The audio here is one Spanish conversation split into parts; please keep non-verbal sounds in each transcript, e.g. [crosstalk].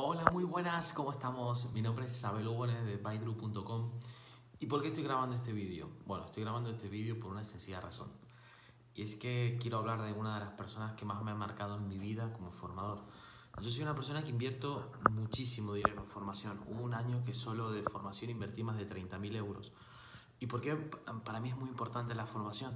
Hola, muy buenas, ¿cómo estamos? Mi nombre es Isabel Ubones de Baidru.com ¿Y por qué estoy grabando este vídeo? Bueno, estoy grabando este vídeo por una sencilla razón. Y es que quiero hablar de una de las personas que más me ha marcado en mi vida como formador. Yo soy una persona que invierto muchísimo dinero en formación. Hubo un año que solo de formación invertí más de 30.000 euros. ¿Y por qué para mí es muy importante la formación?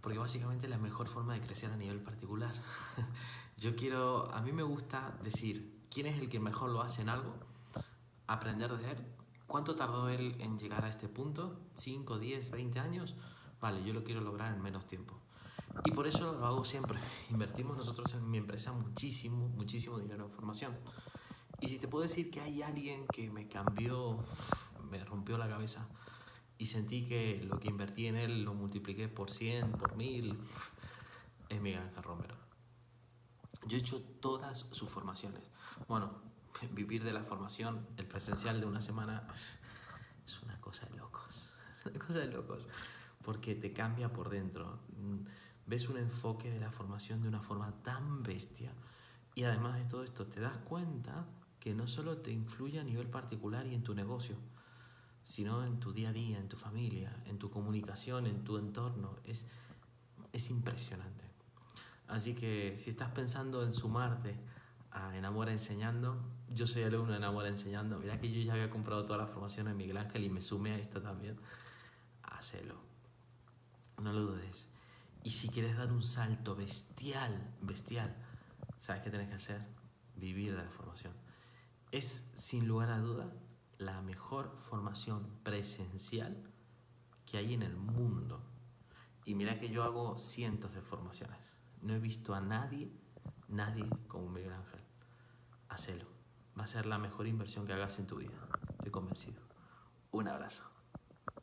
Porque básicamente es la mejor forma de crecer a nivel particular. [laughs] Yo quiero, a mí me gusta decir, quién es el que mejor lo hace en algo, aprender de él. ¿Cuánto tardó él en llegar a este punto? ¿5, 10, 20 años? Vale, yo lo quiero lograr en menos tiempo. Y por eso lo hago siempre. [laughs] Invertimos nosotros en mi empresa muchísimo, muchísimo dinero en formación. Y si te puedo decir que hay alguien que me cambió, me rompió la cabeza y sentí que lo que invertí en él lo multipliqué por 100, por 1000, es Miguel Ángel Romero. Yo he hecho todas sus formaciones. Bueno, [laughs] vivir de la formación, el presencial de una semana, es una cosa de locos. [laughs] Una cosa de locos. Porque te cambia por dentro. Ves un enfoque de la formación de una forma tan bestia. Y además de todo esto, te das cuenta que no solo te influye a nivel particular y en tu negocio, sino en tu día a día, en tu familia, en tu comunicación, en tu entorno. Es, es impresionante. Así que si estás pensando en sumarte a Enamora Enseñando, yo soy alumno de Enamora Enseñando. Mira que yo ya había comprado toda la formación de Miguel Ángel y me sumé a esta también. Hacelo. No lo dudes. Y si quieres dar un salto bestial, bestial, ¿sabes qué tienes que hacer? Vivir de la formación. Es, sin lugar a duda, la mejor formación presencial que hay en el mundo. Y mira que yo hago cientos de formaciones. No he visto a nadie, nadie como Miguel Ángel. Hacelo. Va a ser la mejor inversión que hagas en tu vida. Estoy convencido. Un abrazo.